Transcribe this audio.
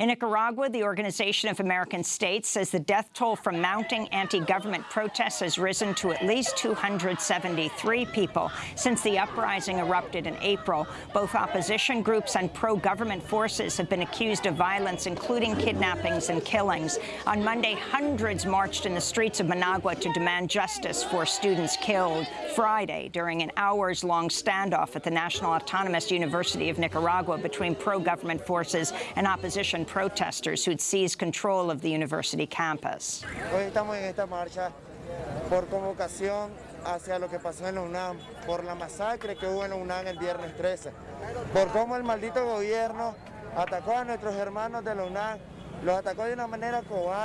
In Nicaragua, the Organization of American States says the death toll from mounting anti-government protests has risen to at least 273 people since the uprising erupted in April. Both opposition groups and pro-government forces have been accused of violence, including kidnappings and killings. On Monday, hundreds marched in the streets of Managua to demand justice for students killed Friday during an hours-long standoff at the National Autonomous University of Nicaragua between pro-government forces and opposition protesters who'd seized control of the university campus. Hoy estamos en esta marcha por convocación hacia lo que pasó en la UNAM, por la masacre que hubo en la UNAM el viernes 13, por cómo el maldito gobierno atacó a nuestros hermanos de la UNAM, los atacó de una manera cobarde.